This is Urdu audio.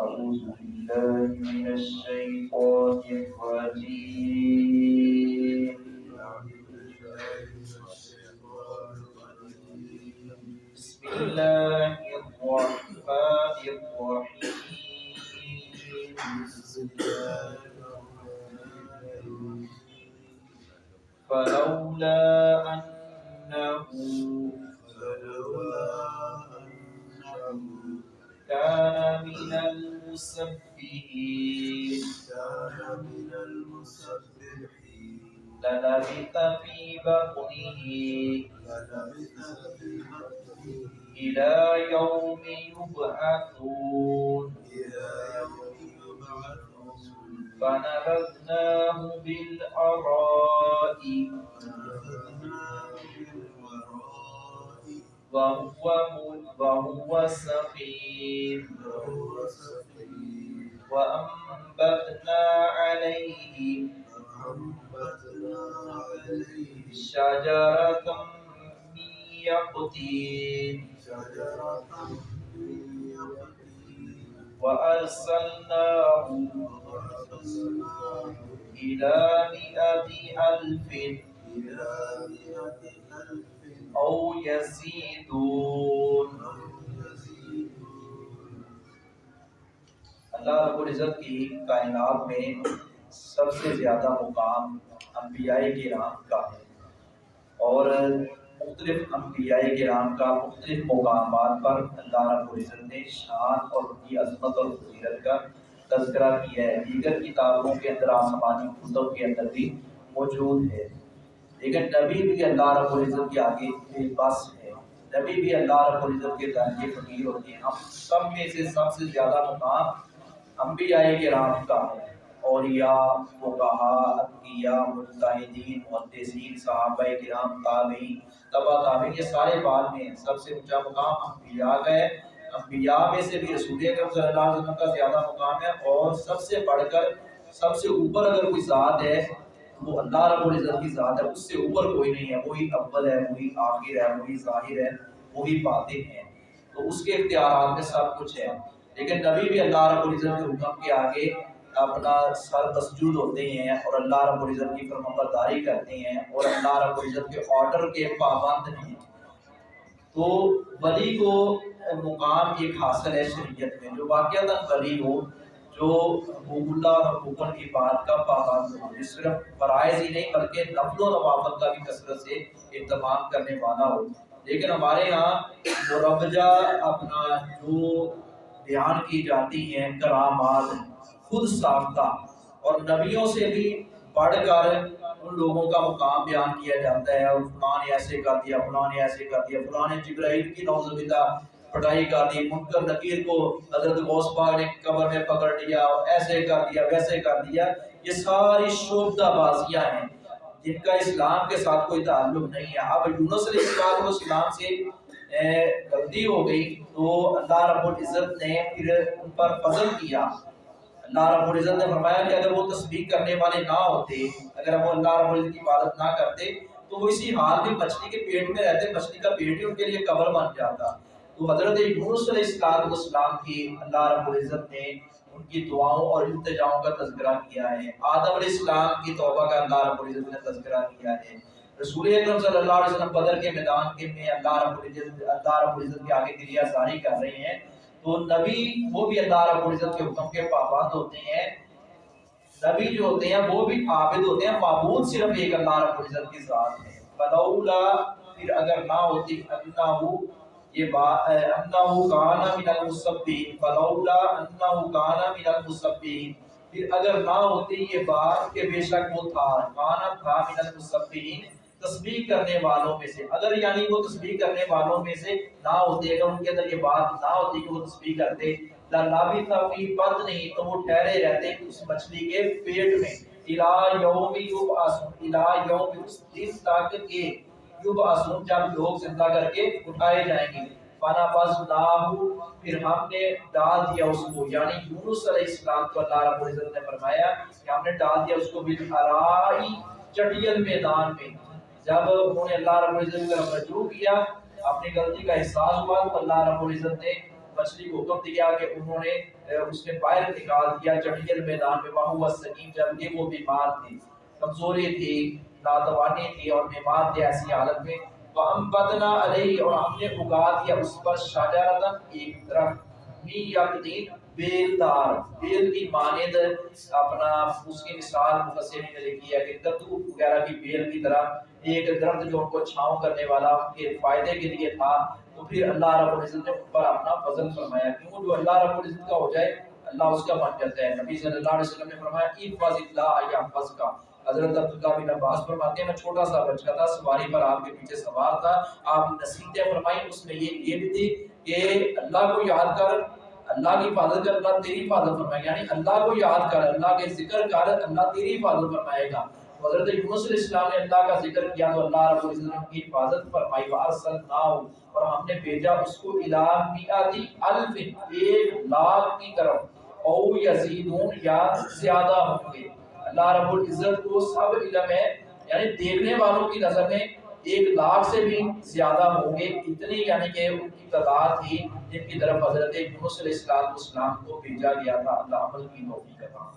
أعوذ بالله من الشيطان الرجيم. بسم الله الرحمن الرحيم. فلولا أنه كان من المسبحين. للبث في بطنه. إلى يوم يبعثون. فنبذناه بالأراء وهو وهو سقيم. وأنبتنا عليه شجرة من يقطين. وأرسلناه إلى مئة ألف إلى مئة ألف. أو يزيدون. اللہ رب العزت کی کائنات میں سب سے زیادہ مقام انبیاء کرام کا ہے اور مختلف انبیاء کرام کا مختلف مقامات پر اللہ رب العزت نے شان اور ان کی عظمت اور فضیلت کا تذکرہ کیا ہے۔ دیگر کتابوں کے اندر آسمانی کتب کے اندر بھی موجود ہے۔ لیکن نبی بھی اللہ رب العزت کے آگے بے بس ہے نبی بھی اللہ رب العزت کے درجے فقیر ہوتے ہیں۔ ہم سب میں سے سب سے زیادہ مقام انبیاء کرام کا ہے۔ اولیاء، فقہا اتقیاء مجتہدین، محدثین، صحابہ کرام، تابعین تبع تابعین، یہ سارے بعد میں ہیں۔ سب سے اونچا مقام انبیاء کا ہے۔ انبیاء میں سے بھی رسول اکرم صلی اللہ علیہ وسلم کا زیادہ مقام ہے۔ اور سب سے بڑھ کر، سب سے اوپر اگر کوئی ذات ہے وہ اللہ رب العزت کی ذات ہے، اس سے اوپر کوئی نہیں ہے، وہی اول ہے، وہی آخر ہے، وہی ظاہر ہے، وہی باطن ہے۔ تو اس کے اختیارات میں سب کچھ ہے۔ لیکن نبی بھی اللہ رب العزت کے حکم کے آگے اپنا سر مسجود ہوتے ہیں اور اللہ رب العزت کی فرما برداری کرتے ہیں اور اللہ رب العزت کے آرڈر کے پابند ہیں۔ تو ولی کو مقام ایک حاصل ہے شریعت میں، جو واقعہ ولی ہو جو حقوق اللہ اور حقوق کی بات کا پابند ہو جو صرف فرائض ہی نہیں، بلکہ نفل و نوافل کا بھی کثرت سے اہتمام کرنے والا ہو لیکن ہمارے یہاں مروجہ اپنا جو بیان کی جاتی ہیں کرامات خود ساختہ اور نبیوں سے بھی پڑھ کر ان لوگوں کا مقام بیان کیا جاتا ہے۔ اور فلاں نے ایسے کر دیا فلاں نے ایسے کر دیا فلاں نے جبرائیل کی نوز پٹائی کر دی، منکر نکیر کو حضرت غوث پاک نے قبر میں پکڑ لیا، ایسے کر دیا، ویسے کر دیا۔ یہ ساری شوبدہ بازیاں ہیں۔ جن کا اسلام کے ساتھ کوئی تعلق نہیں ہے۔ اب یونس علیہ السلام سے غلطی ہو گئی تو اللہ رب العزت نے پھر ان پر فضل کیا۔ اللہ رب العزت نے فرمایا کہ اگر وہ تسبیح کرنے والے نہ ہوتے، اگر وہ اللہ رب العزت کی عبادت نہ کرتے، تو وہ اسی حال میں مچھلی کے پیٹ میں رہتے، مچھلی کا پیٹ ہی ان کے لیے قبر بن جاتا۔ تو حضرت یونس علیہ السلام والسلام کی اللہ رب العزت نے ان کی دعاؤں اور التجاؤں کا تذکرہ کیا ہے۔ آدم علیہ السلام کی توبہ کا اللہ رب العزت نے تذکرہ کیا ہے۔ رسول اکرم صلی اللہ علیہ وسلم بدر کے میدان کے میں اللہ رب العزت اللہ رب العزت کے آگے گریا ساری کر رہے ہیں۔ تو نبی وہ بھی اللہ رب العزت کے حکم کے پابند ہوتے ہیں۔ نبی جو ہوتے ہیں وہ بھی عابد ہوتے ہیں۔ معبود صرف ایک اللہ رب العزت کی ذات ہے۔ فلولا پھر اگر نہ ہوتی انہو یہ بات انہو کانا من المصبین فلولا انہو کانا من المصبین پھر اگر نہ ہوتی یہ بات کہ بے شک وہ تھا کانا تھا من المصبین تسبیح کرنے والوں میں سے۔ اگر یعنی وہ تسبیح کرنے والوں میں سے نہ ہوتے، اگر ان کے اندر یہ بات نہ ہوتی کہ وہ تسبیح کرتے لابی تفی بد نہیں تو وہ ٹھہرے رہتے اس مچھلی کے پیٹ میں۔ الہ یوم یوب آسون الہ یوم اس دن تک کہ یوب آسون جب لوگ زندہ کر کے اٹھائے جائیں گے۔ فانا بز پھر ہم نے ڈال دیا اس کو۔ یعنی یونس علیہ السلام کو اللہ رب العزت نے فرمایا کہ ہم نے ڈال دیا اس کو بالحرائی چٹیل میدان میں۔ جب انہوں نے اللہ رب العزت کی طرف رجوع کیا، اپنی غلطی کا احساس ہوا تو اللہ رب العزت نے مچھلی کو حکم دیا کہ انہوں نے اس نے باہر نکال دیا جنگل میدان میں۔ وہ سکیم جب وہ بیمار تھی کمزوری تھی ناتوانی تھی اور بیمار تھے ایسی حالت میں۔ وَأَنْبَتْنَا عَلَيْهِ اور ہم نے اگا دیا اس پر شاجرتاً ایک درخت۔ می یقدین بیلدار۔ بیل کی مانند اپنا اس کی مثال مفسرین نے لکھی ہے کہ کدو وغیرہ کی بیل کی طرح ایک درخت جو ان کو چھاؤں کرنے والا ان کے فائدے کے لیے تھا۔ تو پھر اللہ رب العزت نے اوپر اپنا فضل فرمایا۔ کیوں؟ جو اللہ رب العزت کا ہو جائے، اللہ اس کا بن جاتا ہے۔ نبی صلی اللہ علیہ وسلم نے فرمایا ایفاظ اللہ یحفظ کا حضرت عبداللہ بن عباس فرماتے ہیں، میں چھوٹا سا بچہ تھا، سواری پر آپ کے پیچھے سوار تھا، آپ نصیحتیں فرمائی اس میں یہ یہ بھی تھی کہ اللہ کو یاد کر، اللہ کی حفاظت کر، اللہ تیری حفاظت فرمائے گا یعنی اللہ کو یاد کر، اللہ کے ذکر کر، اللہ تیری حفاظت فرمائے گا۔ حضرت یونس علیہ السلام نے اللہ کا ذکر کیا، تو اللہ رب العزت نے کی حفاظت فرمائی وارسلناہ اور ہم نے بھیجا اس کو الہ میاتی الف، ایک لاکھ کی طرف، او یزیدون یا زیادہ ہوں گے۔ اللہ رب العزت کو سب علم ہے۔ یعنی دیکھنے والوں کی نظر میں ایک لاکھ سے بھی زیادہ ہوں گے۔ اتنی یعنی کہ ان کی تعداد تھی جن کی طرف حضرت یونس علیہ السلام کو بھیجا گیا تھا۔ اللہ عمل کی توفیق عطا